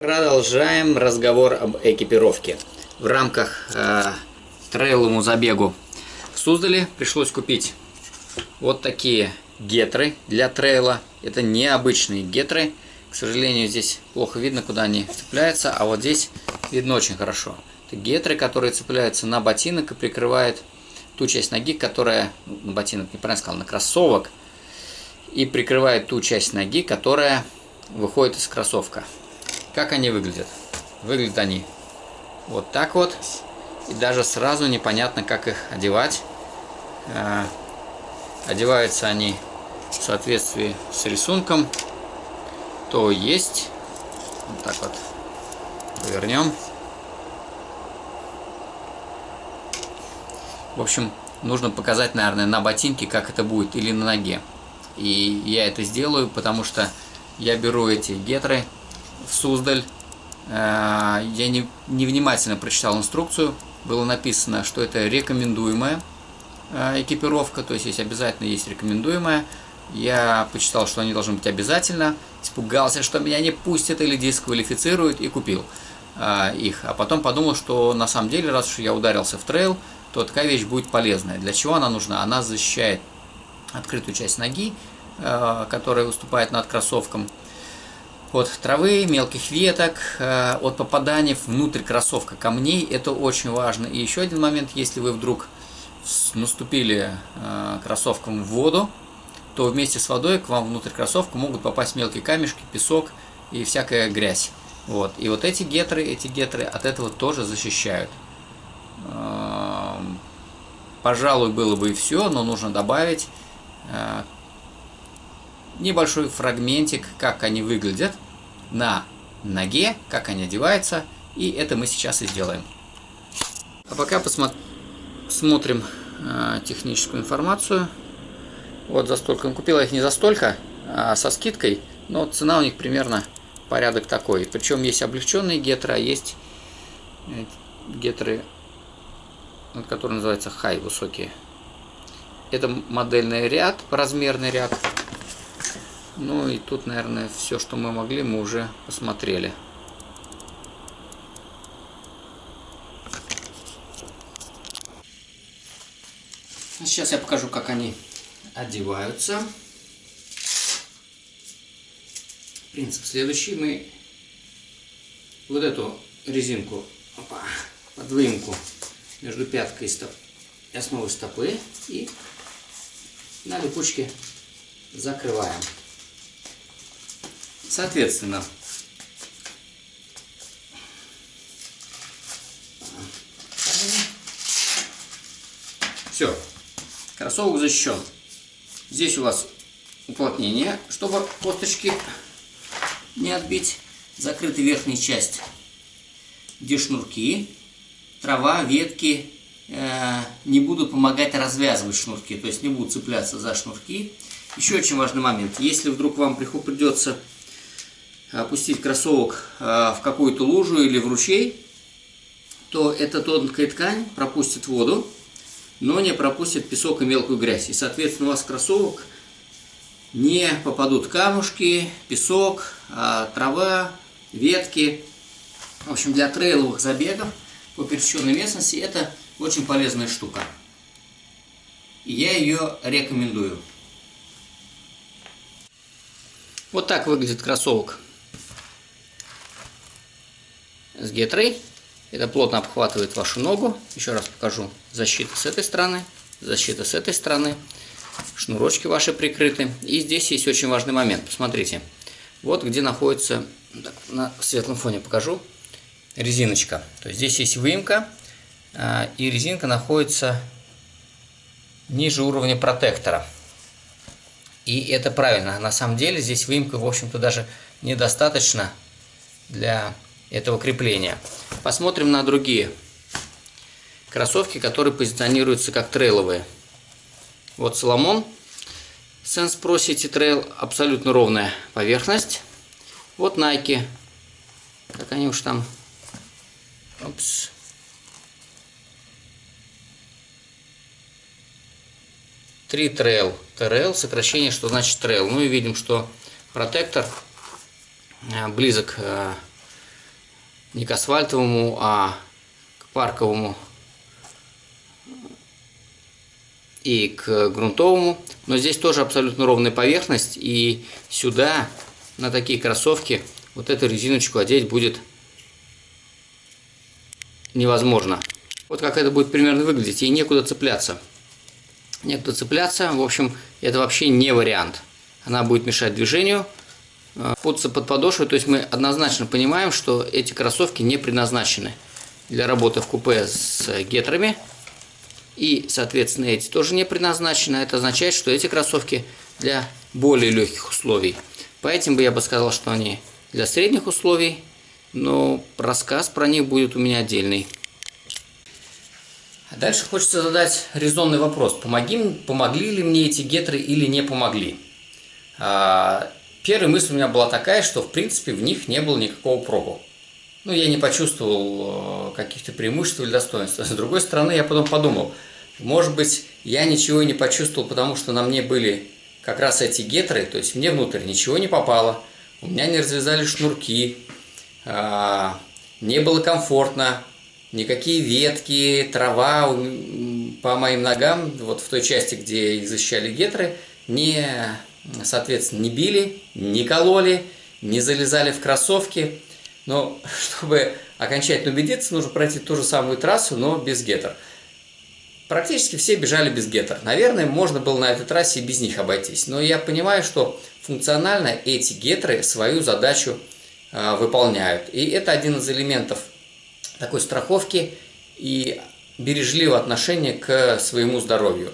Продолжаем разговор об экипировке. В рамках э, трейловому забегу в Суздале пришлось купить вот такие гетры для трейла. Это необычные гетры. К сожалению, здесь плохо видно, куда они цепляются, а вот здесь видно очень хорошо. Это гетры, которые цепляются на ботинок и прикрывают ту часть ноги, которая, ну, на ботинок, неправильно сказал, на кроссовок, и прикрывает ту часть ноги, которая выходит из кроссовка. Как они выглядят? Выглядят они вот так вот. И даже сразу непонятно, как их одевать. Э, одеваются они в соответствии с рисунком. То есть. Вот так вот. Повернем. В общем, нужно показать, наверное, на ботинке, как это будет, или на ноге. И я это сделаю, потому что я беру эти гетры в Суздаль. Э, я не, невнимательно прочитал инструкцию. Было написано, что это рекомендуемая э, экипировка, то есть есть обязательно есть рекомендуемая. Я почитал, что они должны быть обязательно. Испугался, что меня не пустят или дисквалифицируют и купил э, их. А потом подумал, что на самом деле, раз уж я ударился в трейл, то такая вещь будет полезная. Для чего она нужна? Она защищает открытую часть ноги, которая выступает над кроссовком от травы, мелких веток, э, от попаданий внутрь кроссовка камней. Это очень важно. И еще один момент, если вы вдруг наступили э, кроссовком в воду, то вместе с водой к вам внутрь кроссовка могут попасть мелкие камешки, песок и всякая грязь. Вот. И вот эти гетры, эти гетры от этого тоже защищают. Эм, пожалуй, было бы и все, но нужно добавить э, небольшой фрагментик, как они выглядят на ноге, как они одеваются, и это мы сейчас и сделаем. А пока посмотрим э, техническую информацию. Вот за столько. Купила их не за столько, а со скидкой, но цена у них примерно порядок такой. Причем есть облегченные гетры, а есть э, гетры, которые называются high, высокие. Это модельный ряд, размерный ряд. Ну и тут, наверное, все, что мы могли, мы уже посмотрели. Сейчас я покажу, как они одеваются. Принцип следующий. Мы вот эту резинку, опа, под выемку между пяткой и, стоп, основой стопы и на липучке закрываем. Соответственно, все, кроссовок защищен. Здесь у вас уплотнение, чтобы косточки не отбить. Закрыта верхняя часть, где шнурки, трава, ветки э, не будут помогать развязывать шнурки, то есть не будут цепляться за шнурки. Еще очень важный момент. Если вдруг вам придется опустить кроссовок а, в какую-то лужу или в ручей, то эта тонкая ткань пропустит воду, но не пропустит песок и мелкую грязь. И, соответственно, у вас кроссовок не попадут камушки, песок, а, трава, ветки. В общем, для трейловых забегов по пересеченной местности это очень полезная штука. И я ее рекомендую. Вот так выглядит кроссовок с гетрой. Это плотно обхватывает вашу ногу. Еще раз покажу. Защита с этой стороны, защита с этой стороны. Шнурочки ваши прикрыты. И здесь есть очень важный момент. Посмотрите. Вот где находится, так, на светлом фоне покажу, резиночка. То есть здесь есть выемка, а, и резинка находится ниже уровня протектора. И это правильно. На самом деле здесь выемка, в общем-то, даже недостаточно для этого крепления. Посмотрим на другие кроссовки, которые позиционируются как трейловые. Вот Соломон Sense Pro City Trail абсолютно ровная поверхность. Вот Nike, как они уж там, Опс. Три трейл. ТРЛ, сокращение, что значит трейл. Ну и видим, что протектор э, близок э, не к асфальтовому, а к парковому и к грунтовому. Но здесь тоже абсолютно ровная поверхность. И сюда, на такие кроссовки, вот эту резиночку одеть будет невозможно. Вот как это будет примерно выглядеть. И некуда цепляться. Некуда цепляться. В общем, это вообще не вариант. Она будет мешать движению. Путаться под подошвой. То есть мы однозначно понимаем, что эти кроссовки не предназначены для работы в купе с гетрами. И, соответственно, эти тоже не предназначены. Это означает, что эти кроссовки для более легких условий. Поэтому бы я бы сказал, что они для средних условий, но рассказ про них будет у меня отдельный. А дальше хочется задать резонный вопрос. Помоги, помогли ли мне эти гетры или не помогли? А, первая мысль у меня была такая, что в принципе в них не было никакого пробу. Ну, я не почувствовал э, каких-то преимуществ или достоинств. С другой стороны, я потом подумал – может быть, я ничего не почувствовал, потому что на мне были как раз эти гетры, то есть мне внутрь ничего не попало, у меня не развязали шнурки, а, не было комфортно, никакие ветки, трава по моим ногам, вот в той части, где защищали гетры, не, соответственно, не били, не кололи, не залезали в кроссовки. Но чтобы окончательно убедиться, нужно пройти ту же самую трассу, но без гетер. Практически все бежали без гетер. Наверное, можно было на этой трассе и без них обойтись. Но я понимаю, что функционально эти гетры свою задачу э, выполняют. И это один из элементов такой страховки и бережливого отношения к своему здоровью.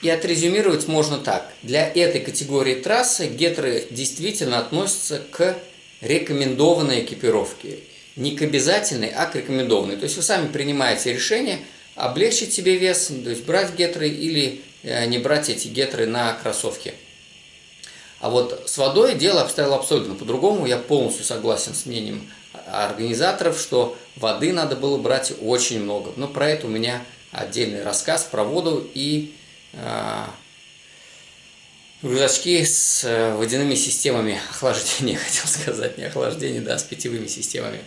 И отрезюмировать можно так. Для этой категории трассы гетры действительно относятся к рекомендованной экипировке. Не к обязательной, а к рекомендованной. То есть вы сами принимаете решение – облегчить себе вес, то есть брать гетры или э, не брать эти гетры на кроссовки. А вот с водой дело обстояло абсолютно по-другому. Я полностью согласен с мнением организаторов, что воды надо было брать очень много. Но про это у меня отдельный рассказ про воду и э, рюкзачки с водяными системами охлаждения, хотел сказать, не охлаждения, да, с питьевыми системами.